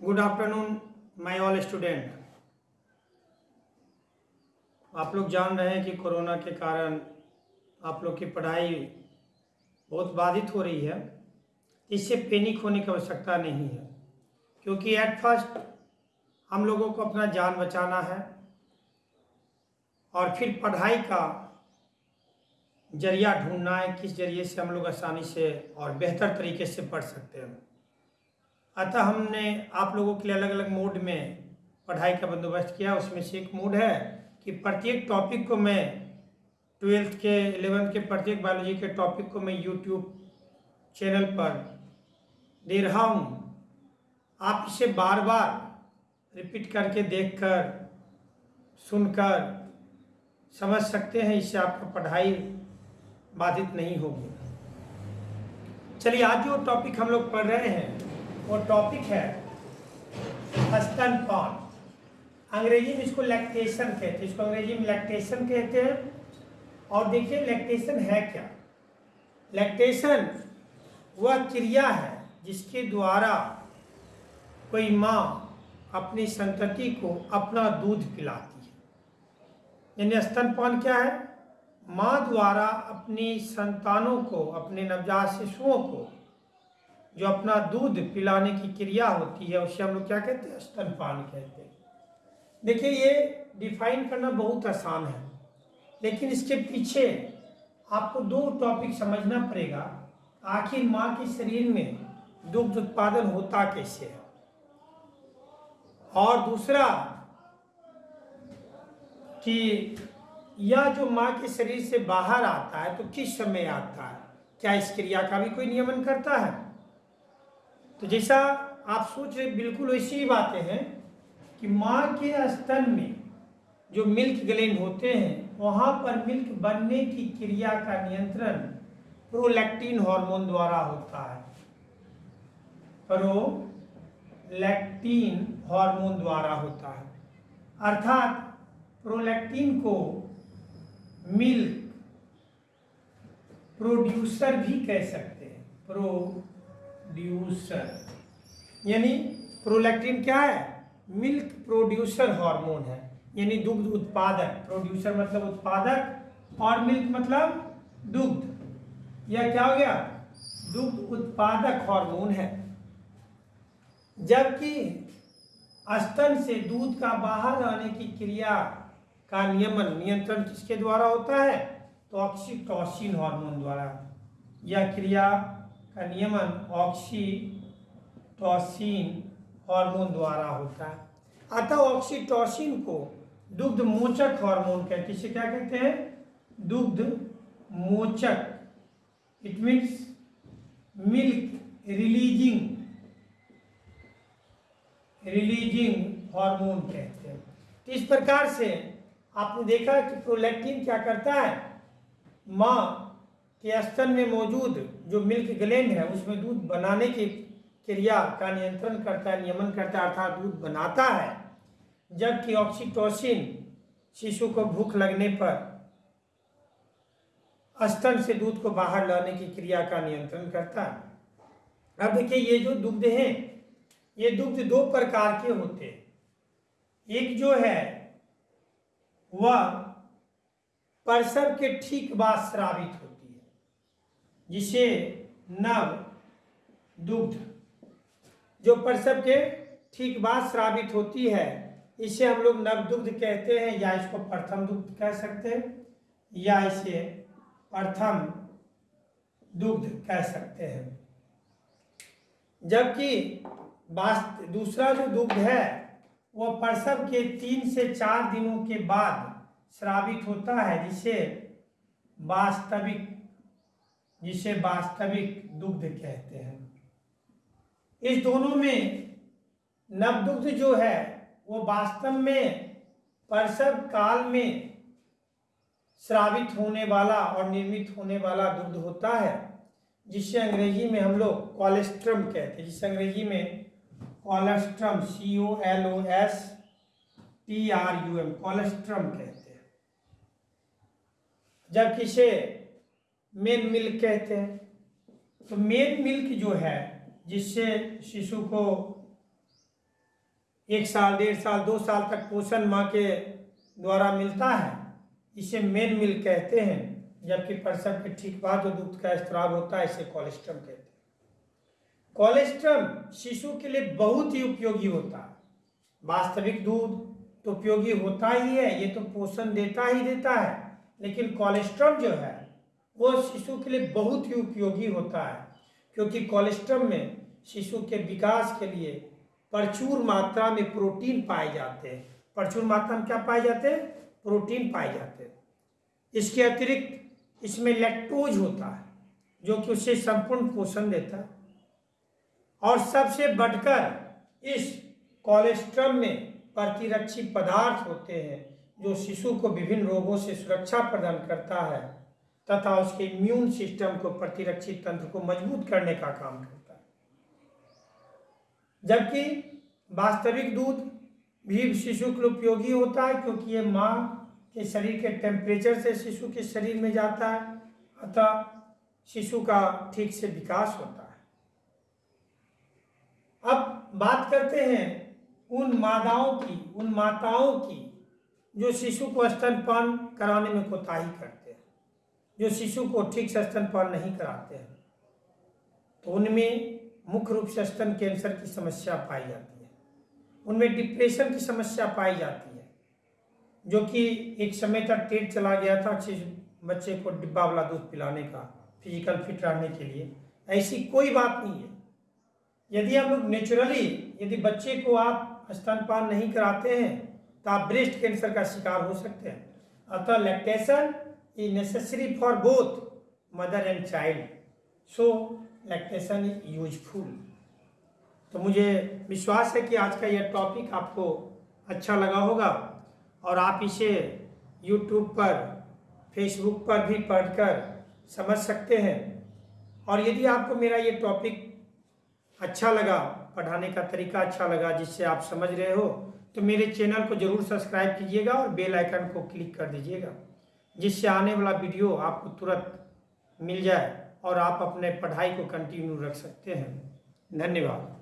Good afternoon, my all student. आप लोग जान रहे हैं कि कोरोना के कारण आप लोग की पढ़ाई बहुत बाधित हो रही है। इससे पैनिक होने की आवश्यकता नहीं है, क्योंकि एट फ़र्स्ट हम लोगों को अपना जान बचाना है और फिर पढ़ाई का ज़रिया ढूंढना है, किस ज़रिए से हम लोग आसानी से और बेहतर तरीके से पढ़ सकते हैं। अतः हमने आप लोगों के लिए अलग अलग मोड में पढ़ाई का बंदोबस्त किया। उसमें से एक मोड है कि प्रत्येक टॉपिक को मैं ट्वेल्थ के एलेवेंथ के, प्रत्येक बायोलॉजी के टॉपिक को मैं यूट्यूब चैनल पर दे रहा हूँ। आप इसे बार बार रिपीट करके देखकर, सुनकर समझ सकते हैं, इससे आपका पढ़ाई बाधित नहीं होगी। चलिए आज जो टॉपिक हम लोग पढ़ रहे हैं वो टॉपिक है स्तनपान अंग्रेज़ी में इसको लैक्टेशन कहते हैं। इसको अंग्रेज़ी में लैक्टेशन कहते हैं। और देखिए लैक्टेशन है क्या? लैक्टेशन वह क्रिया है जिसके द्वारा कोई माँ अपनी संतति को अपना दूध पिलाती है। यानी स्तनपान क्या है? माँ द्वारा अपनी संतानों को, अपने नवजात शिशुओं को जो अपना दूध पिलाने की क्रिया होती है, उसे हम लोग क्या कहते हैं? स्तनपान कहते हैं। देखिए, ये डिफाइन करना बहुत आसान है, लेकिन इसके पीछे आपको दो टॉपिक समझना पड़ेगा। आखिर माँ के शरीर में दुग्ध उत्पादन होता कैसे है? और दूसरा, कि यह जो माँ के शरीर से बाहर आता है तो किस समय आता है? क्या इस क्रिया का भी कोई नियमन करता है? तो जैसा आप सोच रहे बिल्कुल वैसी ही बातें हैं कि माँ के स्तन में जो मिल्क ग्लैंड होते हैं, वहाँ पर मिल्क बनने की क्रिया का नियंत्रण प्रोलैक्टिन हार्मोन द्वारा होता है। प्रोलैक्टिन हार्मोन द्वारा होता है। अर्थात प्रोलैक्टिन को मिल्क प्रोड्यूसर भी कह सकते हैं। प्रो प्रोड्यूसर यानी प्रोलैक्टिन क्या है? मिल्क प्रोड्यूसर हार्मोन है। यानी दुग्ध उत्पादक। प्रोड्यूसर मतलब उत्पादक और मिल्क मतलब दुग्ध। यह क्या हो गया? दुग्ध उत्पादक हार्मोन है। जबकि स्तन से दूध का बाहर आने की क्रिया का नियमन, नियंत्रण किसके द्वारा होता है? तो ऑक्सीटोसिन हार्मोन द्वारा। यह क्रिया नियमन ऑक्सीटोसिन हार्मोन द्वारा होता है। अतः ऑक्सीटोसिन को दुग्ध मोचक हार्मोन कहते हैं क्या कहते हैं? दुग्ध मोचक। It means milk releasing releasing hormone कहते हैं। तो इस प्रकार से आपने देखा कि प्रोलैक्टिन क्या करता है? माँ कि स्तन में मौजूद जो मिल्क ग्लैंड है, उसमें दूध बनाने की क्रिया का नियंत्रण करता है, नियमन करता है, अर्थात दूध बनाता है। जबकि ऑक्सीटोसिन शिशु को भूख लगने पर स्तन से दूध को बाहर लाने की क्रिया का नियंत्रण करता है। अब देखिए, ये जो दुग्ध हैं, ये दुग्ध दो प्रकार के होते हैं। एक जो है, वह प्रसव के ठीक बाद श्रावित हो। जिसे नव दुग्ध, जो प्रसव के ठीक बाद श्रावित होती है, इसे हम लोग नव दुग्ध कहते हैं, या इसको प्रथम दुग्ध कह सकते हैं, या इसे प्रथम दुग्ध कह सकते हैं। जबकि दूसरा जो दुग्ध है वह प्रसव के तीन से चार दिनों के बाद श्रावित होता है, जिसे वास्तविक जिसे वास्तविक दुग्ध कहते हैं। इस दोनों में नवदुग्ध जो है, वो वास्तव में प्रसव काल में श्रावित होने वाला और निर्मित होने वाला दुग्ध होता है, जिसे अंग्रेज़ी में हम लोग कोलेस्ट्रम कहते हैं। जिसे अंग्रेज़ी में colostrum C O L O S T R U M colostrum कहते हैं। जब किसे मेन मिल्क कहते हैं। तो मेन मिल्क जो है, जिससे शिशु को एक साल, डेढ़ साल, दो साल तक पोषण माँ के द्वारा मिलता है, इसे मेन मिल्क कहते हैं, जबकि प्रसव के ठीक बाद जो दूध का स्त्राव होता है, इसे कोलेस्ट्रम कहते हैं। कोलेस्ट्रम शिशु के लिए बहुत ही उपयोगी होता है। वास्तविक दूध तो उपयोगी होता ही है, ये तो पोषण देता ही देता है, लेकिन कोलेस्ट्रम जो है वो शिशु के लिए बहुत ही उपयोगी होता है, क्योंकि कोलेस्ट्रम में शिशु के विकास के लिए प्रचुर मात्रा में प्रोटीन पाए जाते हैं। प्रचुर मात्रा में क्या पाए जाते हैं? प्रोटीन पाए जाते हैं। इसके अतिरिक्त इसमें लैक्टोज होता है, जो कि उसे संपूर्ण पोषण देता है। और सबसे बढ़कर इस कोलेस्ट्रम में प्रतिरक्षी पदार्थ होते हैं, जो शिशु को विभिन्न रोगों से सुरक्षा प्रदान करता है। तथा उसके इम्यून सिस्टम को प्रतिरक्षी तंत्र को मज़बूत करने का काम करता है। जबकि वास्तविक दूध भी शिशु के उपयोगी होता है, क्योंकि ये माँ के शरीर के टेम्परेचर से शिशु के शरीर में जाता है, अतः शिशु का ठीक से विकास होता है। अब बात करते हैं उन मादाओं की, उन माताओं की, जो शिशु को स्तनपान कराने में कोताही करते हैं। जो शिशु को ठीक से स्तनपान नहीं कराते हैं तो उनमें मुख्य रूप से स्तन कैंसर की समस्या पाई जाती है। उनमें डिप्रेशन की समस्या पाई जाती है, जो कि एक समय तक ट्रेड चला गया था बच्चे को डिब्बा वाला दूध पिलाने का, फ़िज़िकल फिट रहने के लिए। ऐसी कोई बात नहीं है। यदि हम लोग नेचुरली, यदि बच्चे को आप स्तनपान नहीं कराते हैं तो आप ब्रेस्ट कैंसर का शिकार हो सकते हैं। अतः lactation is necessary for both mother and child so lactation is useful तो मुझे विश्वास है कि आज का यह टॉपिक आपको अच्छा लगा होगा और आप इसे यूट्यूब पर फेसबुक पर भी पढ़कर समझ सकते हैं। और यदि आपको मेरा ये टॉपिक अच्छा लगा, पढ़ाने का तरीका अच्छा लगा जिससे आप समझ रहे हो तो मेरे चैनल को ज़रूर सब्सक्राइब कीजिएगा और बेल आइकन को क्लिक कर दीजिएगा। जिससे आने वाला वीडियो आपको तुरंत मिल जाए और आप अपने पढ़ाई को कंटिन्यू रख सकते हैं। धन्यवाद।